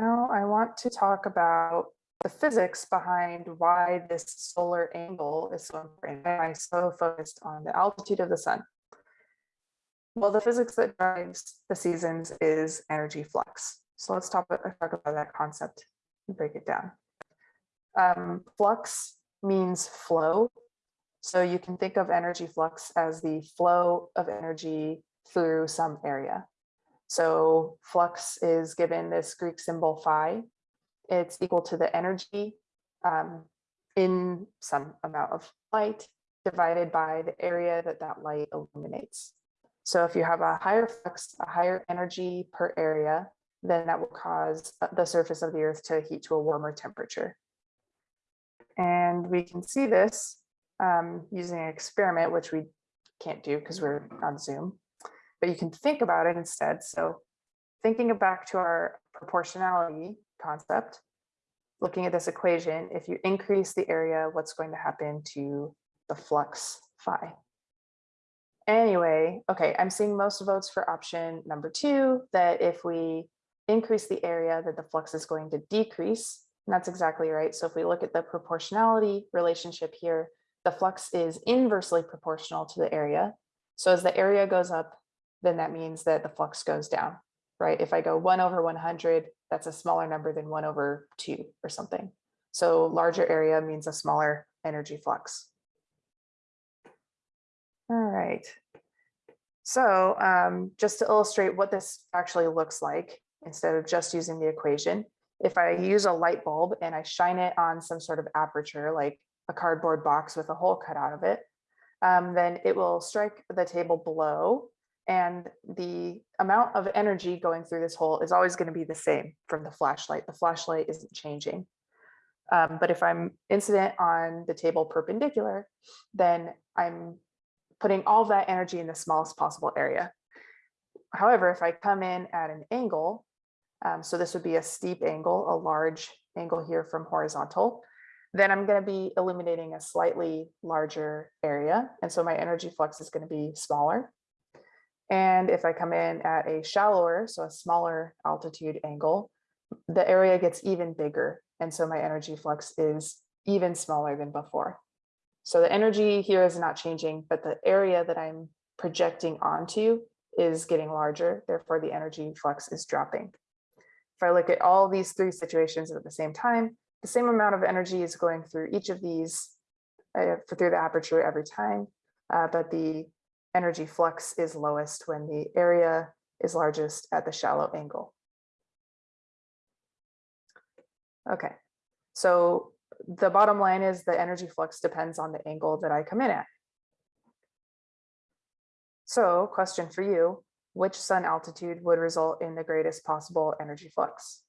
Now I want to talk about the physics behind why this solar angle is so important. I so focused on the altitude of the sun? Well, the physics that drives the seasons is energy flux. So let's talk about, talk about that concept and break it down. Um, flux means flow. So you can think of energy flux as the flow of energy through some area. So flux is given this Greek symbol phi. It's equal to the energy um, in some amount of light divided by the area that that light illuminates. So if you have a higher flux, a higher energy per area, then that will cause the surface of the earth to heat to a warmer temperature. And we can see this um, using an experiment, which we can't do because we're on Zoom, but you can think about it instead. So thinking back to our proportionality concept, looking at this equation, if you increase the area, what's going to happen to the flux phi? Anyway, okay, I'm seeing most votes for option number two, that if we increase the area that the flux is going to decrease. And that's exactly right. So if we look at the proportionality relationship here, the flux is inversely proportional to the area. So as the area goes up, then that means that the flux goes down, right? If I go one over 100, that's a smaller number than one over two or something. So larger area means a smaller energy flux. All right. So um, just to illustrate what this actually looks like, instead of just using the equation. If I use a light bulb and I shine it on some sort of aperture, like a cardboard box with a hole cut out of it, um, then it will strike the table below and the amount of energy going through this hole is always going to be the same from the flashlight. The flashlight isn't changing. Um, but if I'm incident on the table perpendicular, then I'm putting all that energy in the smallest possible area. However, if I come in at an angle, um, so this would be a steep angle, a large angle here from horizontal. Then I'm going to be illuminating a slightly larger area. And so my energy flux is going to be smaller. And if I come in at a shallower, so a smaller altitude angle, the area gets even bigger. And so my energy flux is even smaller than before. So the energy here is not changing, but the area that I'm projecting onto is getting larger. Therefore, the energy flux is dropping. If I look at all these three situations at the same time, the same amount of energy is going through each of these uh, through the aperture every time, uh, but the energy flux is lowest when the area is largest at the shallow angle. Okay, so the bottom line is the energy flux depends on the angle that I come in at. So question for you, which sun altitude would result in the greatest possible energy flux?